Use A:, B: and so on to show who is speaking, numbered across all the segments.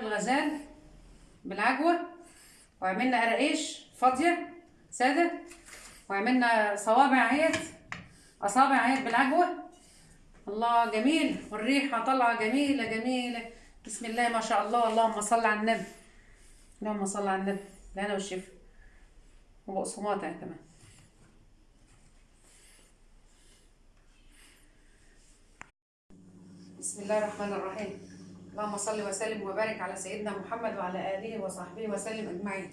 A: الغزال بالعجوة وعملنا قراقيش فاضية سادة وعملنا صوابع اهيت أصابع اهيت بالعجوة. الله جميل والريحة طالعة جميلة جميلة. بسم الله ما شاء الله. اللهم صل على النبي. اللهم صل على النبي. الهنا والشفا وبقسماط يعني كمان بسم الله الرحمن الرحيم. اللهم صل وسلم وبارك على سيدنا محمد وعلى آله وصحبه وسلم أجمعين.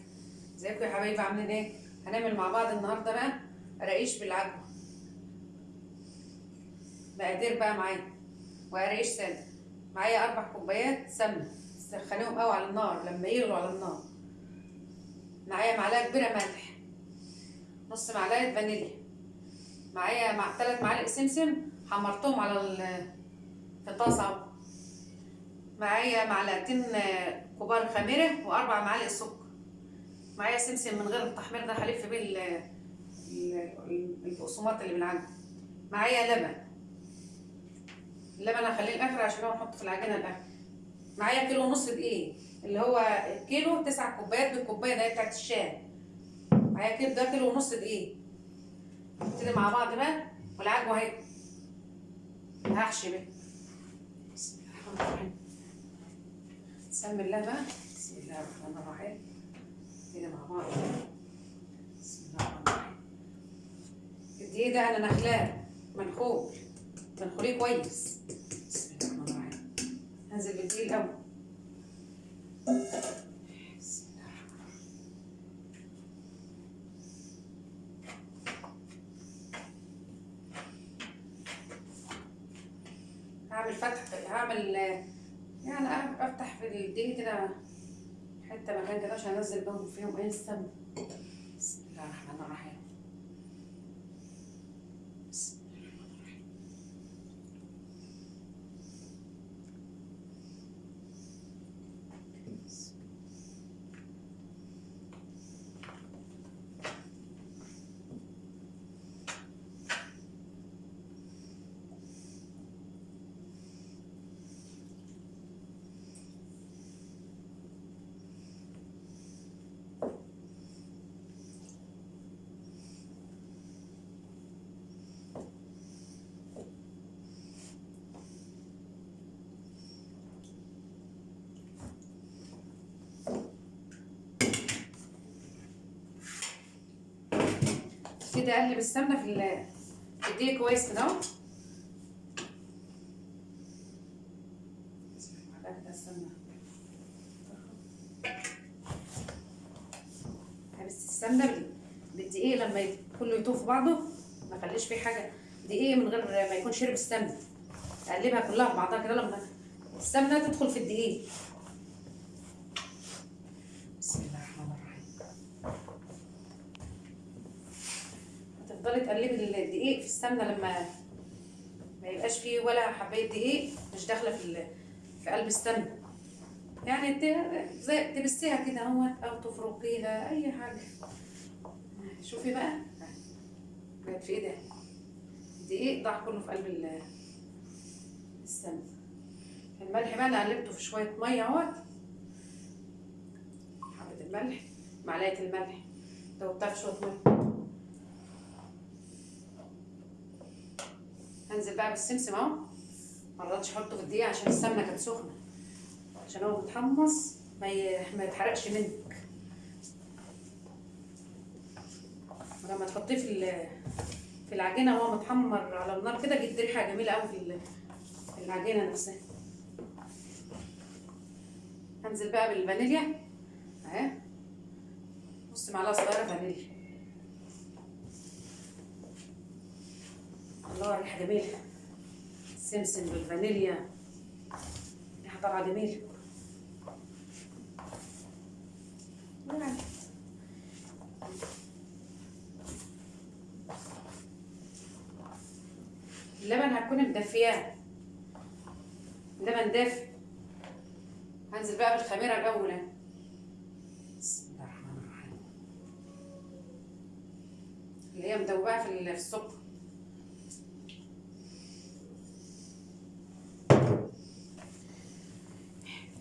A: إزيكم يا حبايبي؟ عاملين إيه؟ هنعمل مع بعض النهارده بقى قراقيش بالعجوه مقادير بقى معايا. وقراقيش ساده معايا أربع كوبايات سمنة. سخنيهم قوي على النار لما يغلوا على النار. معايا معلقة كبيرة ملح. نص معلقة فانيليا. معايا مع ثلاث معالق سمسم حمرتهم على في طاسة معايا معلقتين كبار خميرة وأربع معالق سكر. معايا سمسم من غير التحمير ده هلف بيه ال- ال- البقسماط اللي بالعجن معايا لبن. اللبن هخليه الآخر عشان هو نحطه في العجينة الآخر. معايا كيلو ونص دقيق اللي هو كيلو تسع كوبايات بالكوباية ده بتاعت الشاي معايا كيلو ده كيلو ونص دقيق. نبتدي مع بعض بقى والعجوة أهي. هحشي بيه بسم الله الرحمن الرحيم. سمي الله بقى بسم الله الرحمن الرحيم. كده مع بعض. بسم الله الرحمن الرحيم. الدقيق أنا نخلاه منخول. منخوليه كويس. بسم الله الرحمن الرحيم. هنزل بالدقيق الأول بسم الله الرحمن الرحيم هعمل فتح هعمل يعني افتح في الدقيق كده حتة مكان كده عشان انزل بهم فيهم إيه السمن بسم الله الرحمن الرحيم بسم الله الرحمن الرحيم كده اقلب السمنه في ال- في الدقيق كويس كده أهو. بس السمنه بال- بالدقيق لما كله يطوف بعضه ما خليش فيه حاجة. دقيق من غير ما يكون شرب السمنه اقلبها كلها في بعضها كده لما السمنه تدخل في الدقيق بسم الله الرحمن الرحيم هتفضلي تقلبي الدقيق في السمنة لما ما يبقاش فيه ولا حباية دقيق مش داخلة في في قلب السمنة. يعني زي تبسيها كده اهوت أو تفركيها أي حاجة. شوفي بقى. بقت في إيه ده؟ الدقيق ضاع كله في قلب ال- السمنة. الملح بقى أنا قلبته في شوية مية أهوت. حبة الملح معلقة الملح. دوبتها في شوية مية. هنزل بقى بالسمسم اهو. مرضتش احطه في الدقيق عشان السمنة كانت سخنة. عشان هو متحمص ما ما يتحرقش منك. ولما تحطيه في في العجينة وهو متحمر على النار كده جد ريحة جميلة قوي في العجينة نفسها. هنزل بقى بالفانيليا. أهي. نص معلقة صغيرة فانيليا. الله ريحه جميله السمسم بالفانيليا. ريحه طالعه جميله اللبن هتكون مدفياه اللبن دافي هنزل بقى بالخميرة الأول. بسم الله الرحمن الرحيم. اللي هي مدوبه في السكر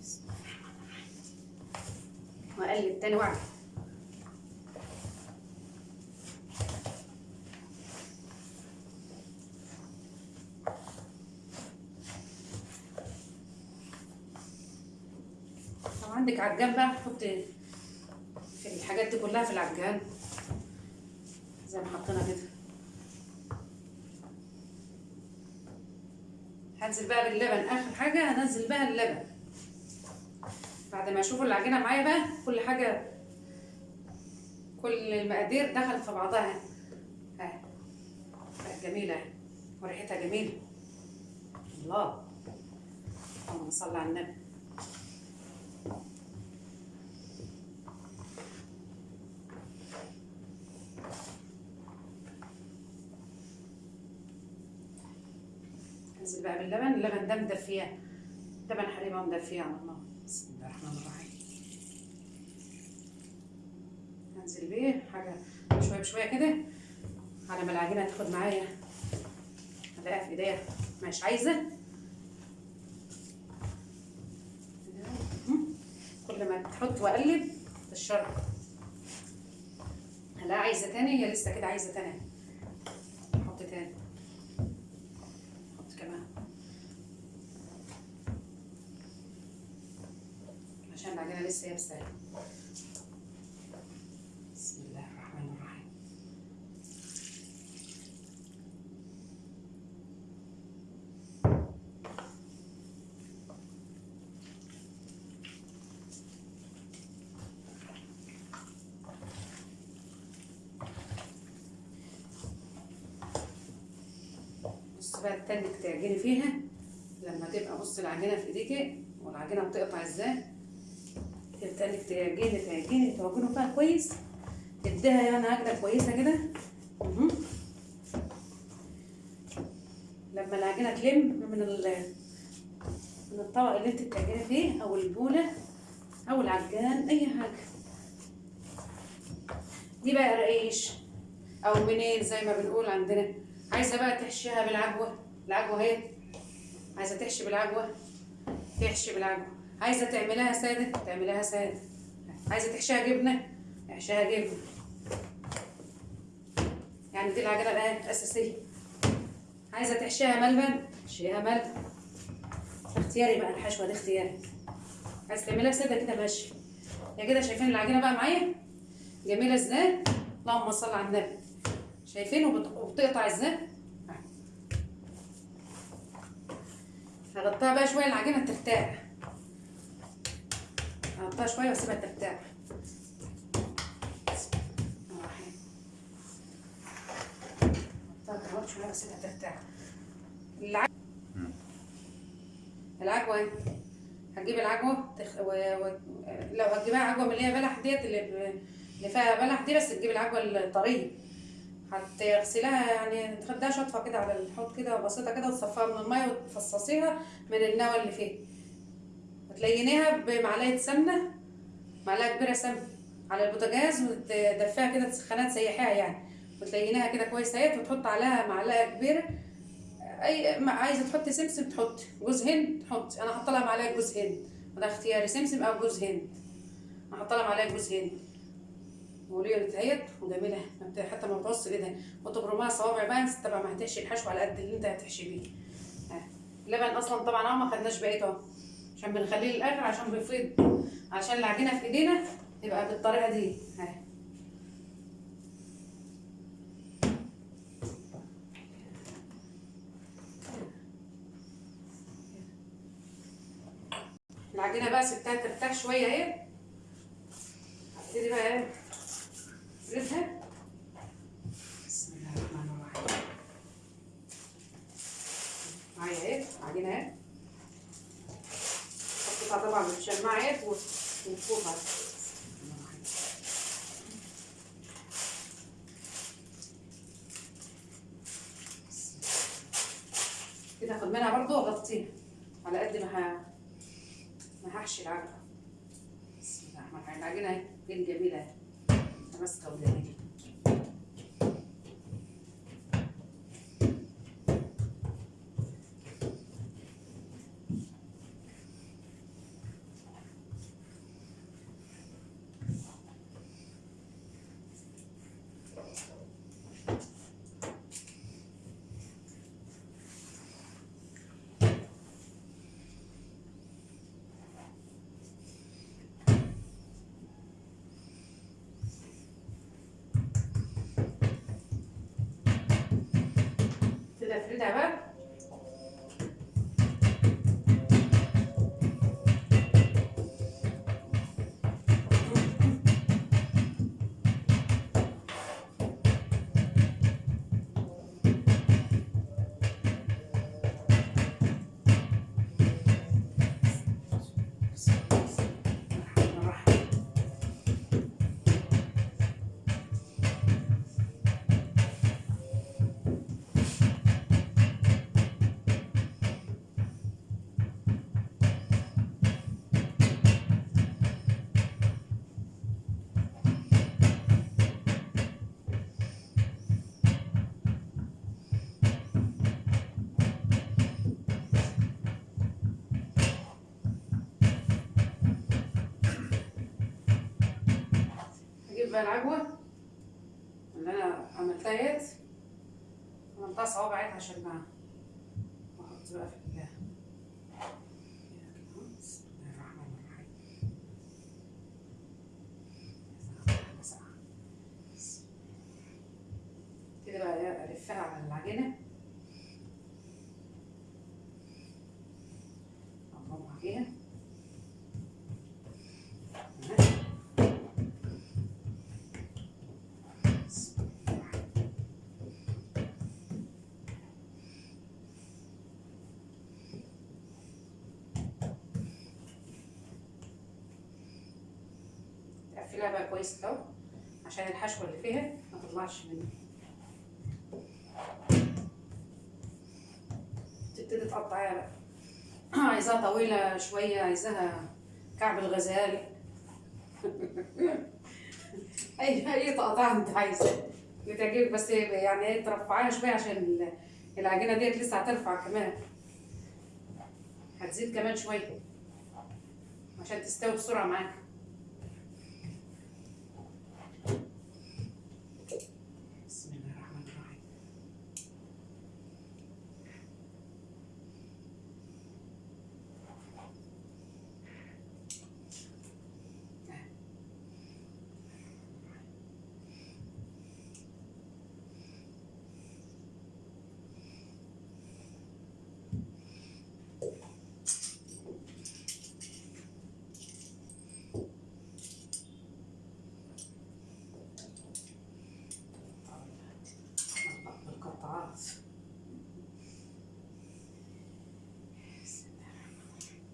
A: بسم الله الرحمن الرحيم واقلب تاني واعمل لو عندك عجان بقى؟ حط في الحاجات دي كلها في العجان. زي ما حطينا كده. هنزل بقى باللبن. آخر حاجة هنزل بقى اللبن. بعد ما أشوف العجينه معايا بقى كل حاجة كل المقادير دخلت في بعضها. ها بقت جميلة وريحتها جميلة. الله اللهم صل على النبي. انزل بقى باللبن اللبن ده مدفيه لبن حليبه مدفيه على النار بسم الله الرحمن الرحيم. انزل بيه حاجة شوية بشوية كده. على ما العجينة تاخد معايا. الاقيها في إيديا. مش عايزة. كل ما تحط وأقلب الشرب هلاقيها عايزة تاني؟ هي لسه كده عايزة تاني. أحط تاني. أحط كمان. عشان العجينه لسه يابسه بسم الله الرحمن الرحيم. بص بقى التانك تعجني فيها. لما تبقى بص العجينة في ايديكي والعجينة بتقطع إزاي تعجني تعجني تعجنوا فيها كويس. تديها يعني عجنه كويسة كده. لما العجينه تلم من من الطبق اللي انت بتعجني فيه أو البولة أو العجان أي حاجة. دي بقى رقيش أو منين زي ما بنقول عندنا. عايزة بقى تحشيها بالعجوة. العجوة أهي. عايزة تحشي بالعجوة. تحشي بالعجوة. عايزة تعملها سادة؟ تعملها سادة. عايزة تحشيها جبنة؟ احشيها جبنة. يعني دي العجينه بقى الأساسية. عايزة تحشيها ملبن احشيها ملبن اختياري بقى الحشوه دي اختياري. عايزة تعملها سادة كده ماشي. يا كده شايفين العجينه بقى معايا؟ جميلة إزاي؟ اللهم صل على النبي. شايفين وبت- وبتقطع إزاي؟ هغطيها بقى شوية العجينة ترتاح. هغطيها شوية واسيبها ترتاح. شوية واسيبها ترتاح. الع- العجوة. هتجيب العجوة تخ... و... و... لو هتجيبها عجوة من اللي هي بلح ديت اللي, ب... اللي فيها بلح دي بس تجيب العجوة الطرية. هتغسليها يعني تاخدها شطفة كده على الحوض كده بسيطة كده وتصفيها من المية وتفصصيها من النوى اللي فيها وتلينيها بمعلقة سمنة معلقة كبيرة سمنة على البوتاجاز وتدفيها كده تسخنها تسيحيها يعني. وتلينيها كده كويس أهيت وتحط عليها معلقة كبيرة. أي عايزة تحطي سمسم تحطي جوز هند تحطي. أنا هحط لها معلقة جوز هند. وده اختياري سمسم أو جوز هند. هحط لها معلقة جوز هند. وليه أهيت وجميلة. حتى ما بتعص كده وتبرمها صوابع بقى طبعا ما هتحشي الحشو على قد اللي أنت هتحشي بيه. اللبن أصلا طبعا آه ما خدناش بقيته. اهو عشان بنخليه للاخر عشان بيفيض عشان العجينة في إيدينا تبقى بالطريقة دي. ها. العجينة بقى سبتها ترتاح شوية أهي. هبتدي بقى إيه؟ أفردها. بسم الله الرحمن الرحيم. معايا اهي عجينة اهي اهي وفوقها كده اخد منها برضو واغطيها على قد ما. ما هحشي العجوه بسم الله الرحمن الرحيم العجينه اهي جميله ماسكه وجميله كده افردها بقى العجوة اللي أنا عملتها ديت. عملتها صوابعات عشان ما أحط بقى في الله كده بقى إيه، ألفها على العجينة أضربها فيها تقفلها بقى كويس أهو عشان الحشوة اللي فيها ما تطلعش منها تبتدي تقطعيها بقى. عايزاها طويلة شوية عايزاها كعب الغزال. أي أي تقطيع أنت عايزاه بتعجبك بس يعني إيه ترفعيها شوية عشان ال- العجينة ديت لسه هترفع كمان. هتزيد كمان شوية عشان تستوي بسرعة معاك بسم الله الرحمن الرحيم بالقطعات بسم الله الرحمن الرحيم.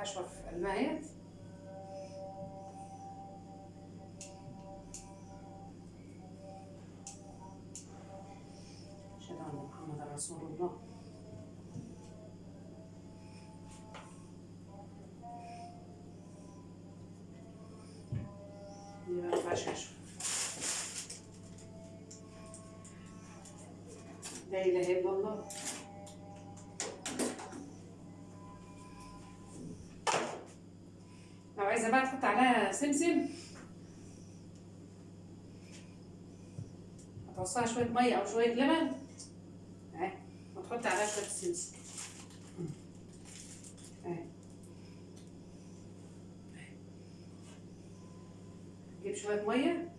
A: حشوة المايت أشهد أن محمد رسول الله. لا إله إلا الله. عايزة بقى تحط عليها سمسم هتوصلها شوية مية أو شوية لبن. أهي. وتحط عليها شوية سمسم نجيب شوية مية.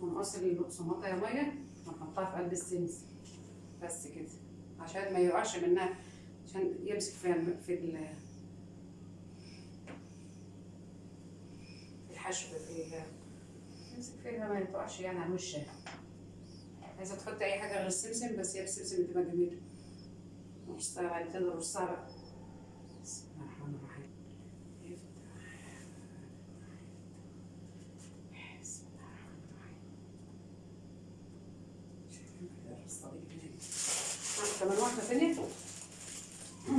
A: ونقص البقسماطة يا مية. ونحطها في قلب السمس بس كده. عشان ما يقعش منها. عشان يمسك في في ال في الحشو في ال- يمسك فيها ما يقعش يعني على وشها. عايزة تحط أي حاجة غير السمسم بس هي السمسم بتبقى بعد كده نرصها بقى بسم الله. الرحمن الرحيم كمان واحدة تانية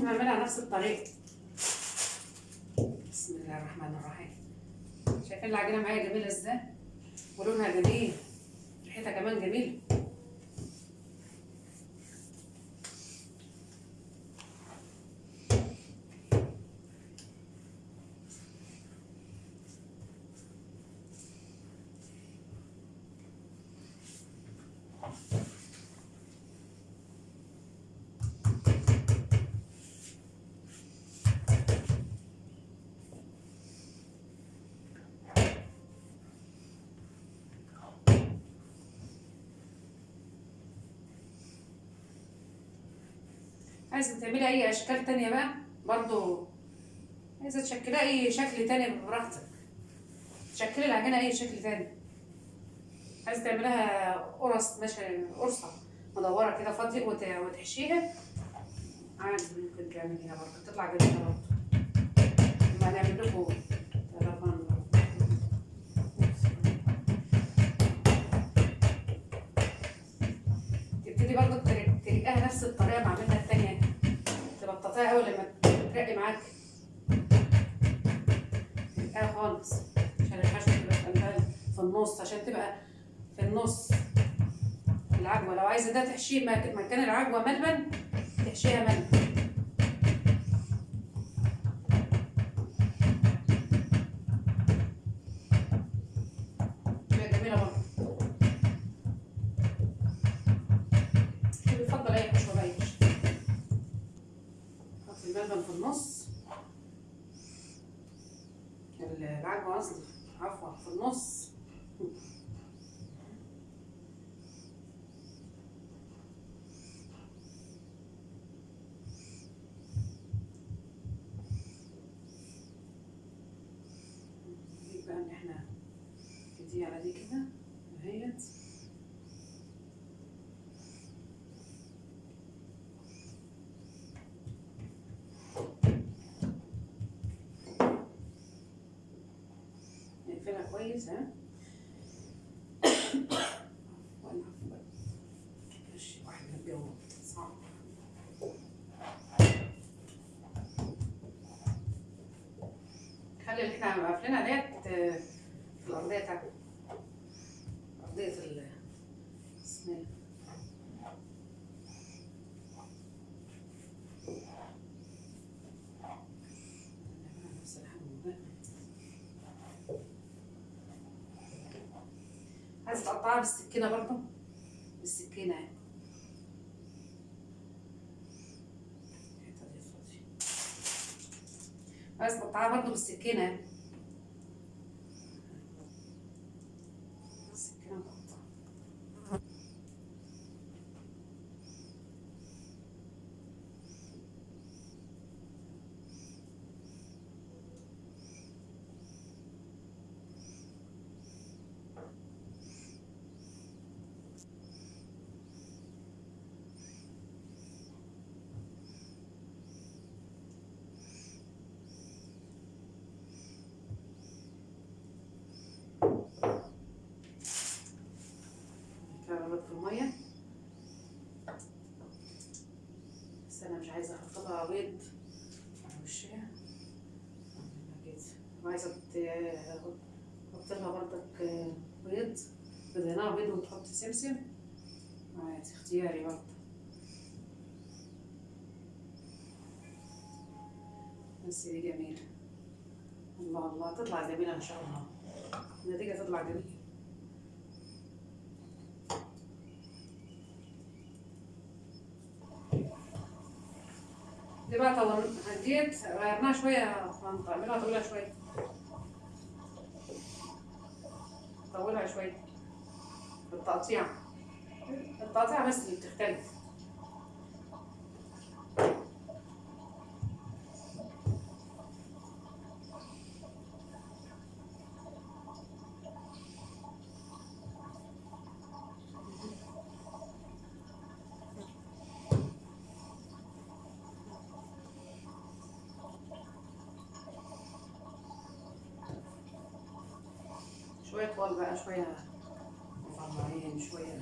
A: نعملها نفس الطريقة. شايفين العجينة معايا جميلة إزاي؟ ولونها جميل ريحتها كمان جميلة. عايزة تعملي أي أشكال تانية بقى؟ برضو عايزة تشكلي أي شكل تاني براحتك. تشكلي العجينة أي شكل تاني. عايزة تعملها قرص ماشي قرصة مدورة كده فاضية وت- وتحشيها. عادي ممكن تعمليها برضه تطلع جميلة برضه ما نعمل لكم برضه تر- ترقاها نفس الطريقة ما تبططيها أول لما ترقي معاك. ترقاها خالص. عشان الحشو تبقى في النص عشان تبقى في النص. العجوة لو عايزة ده تحشيه مك- مكان العجوة ملبن تحشيها ملبن تبقى جميلة برضه اللي بيفضل أي حشوة بقى يحشي حط الملبن في النص العجوة قصدي عفوا في النص نجيب بقى ان إحنا دي على دي كده اهيت نقفلها كويس ها خلي اللي إحنا قافلينها ديت في الأرضية بتاعتنا أرضية ال اسمها إيه؟ نعملها نفس الحجم ده. عايز تقطعها بالسكينة برضه فاضية. عايز تقطعها برضه بالسكينة يعني السكينة مقطعة كده في المية أحط لها بيض. على وشها كده وعايزة ت- أحط لها برضك بيض. بدهنها بيض وتحط سمسم. عادي اختياري برضه بس دي جميلة. الله الله تطلع جميلة إن شاء الله. النتيجة تطلع جميلة. طول هديت شوية طويلة شوية طولها شوية بالتقطيع التقطيع بس اللي بتختلف. شوية طوال بقى شوية مفرمعين شوية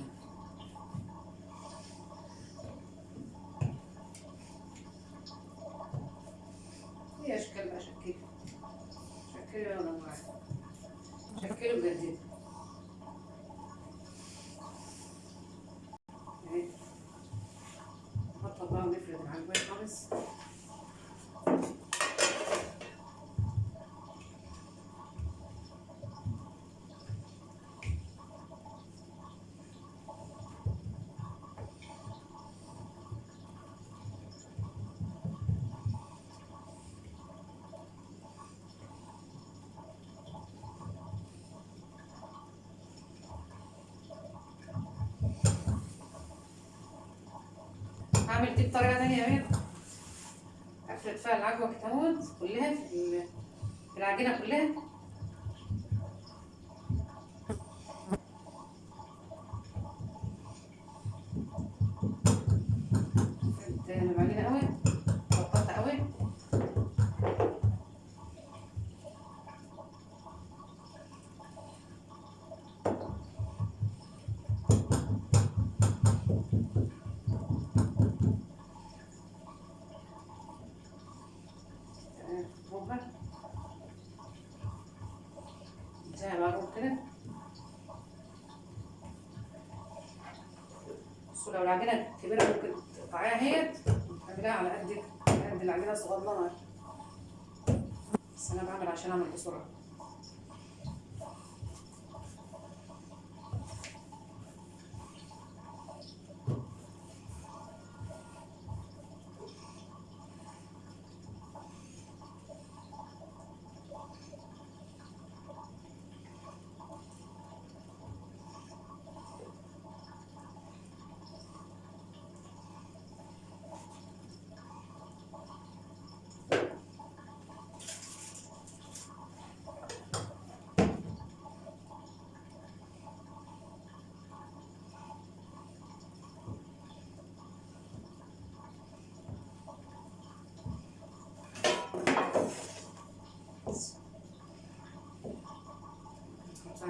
A: هعمل دي بطريقه ثانية اهي بنت. أفرد فيها العجوة كده كلها في العجينة كلها. لو العجينة كبيرة ممكن تقطعيها هي تعمليها على على قد العجينة الصغننة بس أنا بعمل عشان أعمل بسرعة.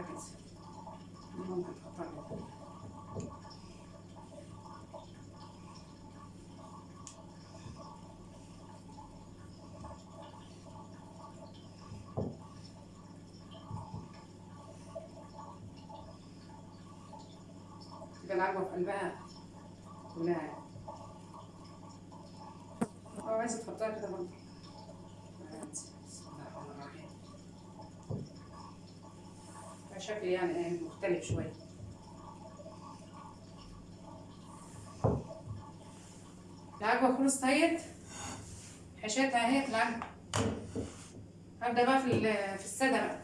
A: كده ممكن تحطها كده تبقى العجوة في قلبها. تحطها كده برضه بسم الله الرحمن الرحيم شكل يعني مختلف شوية العجوة خلصت اهيت حشيتها اهيت العجوة. هبدأ بقى في ال- في السادة بقى.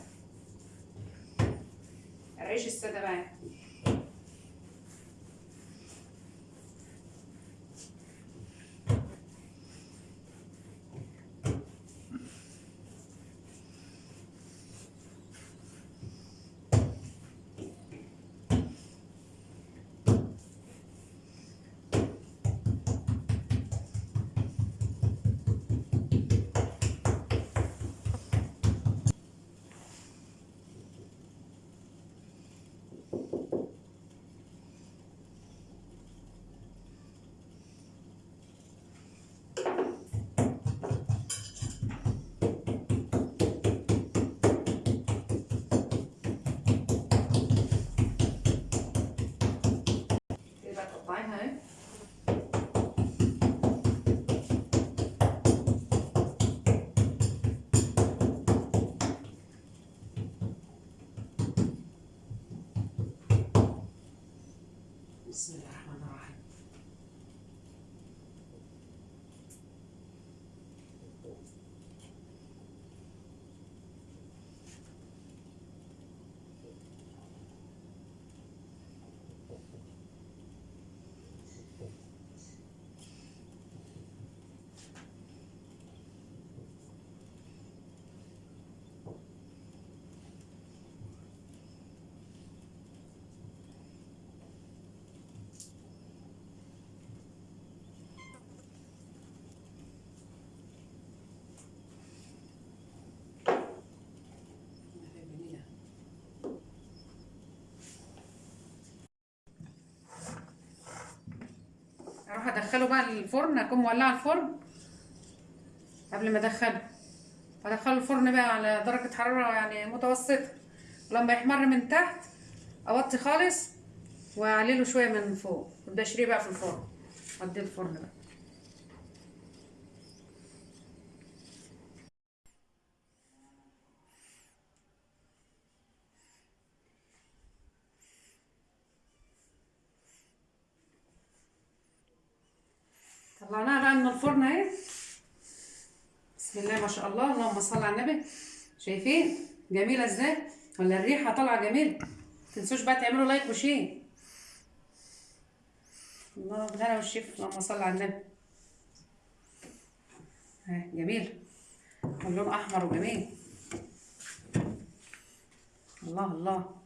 A: العيش السادة بقى. يبقى تقطعيها اهي بسم الله الرحمن الرحيم جميلة أروح ادخله بقى الفرن اكون مولعه الفرن قبل ما ادخله. ادخله الفرن بقى على درجة حرارة يعني متوسطة. ولما يحمر من تحت اوطي خالص واعلي له شوية من فوق وابدا اشريه بقى في الفرن. وديه الفرن بقى. طلعناها بقى من الفرن اهي. بسم الله ما شاء الله اللهم صل على النبي. شايفين؟ جميلة إزاي؟ ولا الريحة طالعة جميله متنسوش بقى تعملوا like و share. الله بالهنا والشفا. اللهم صل على النبي. جميل. اللون أحمر وجميل. الله الله.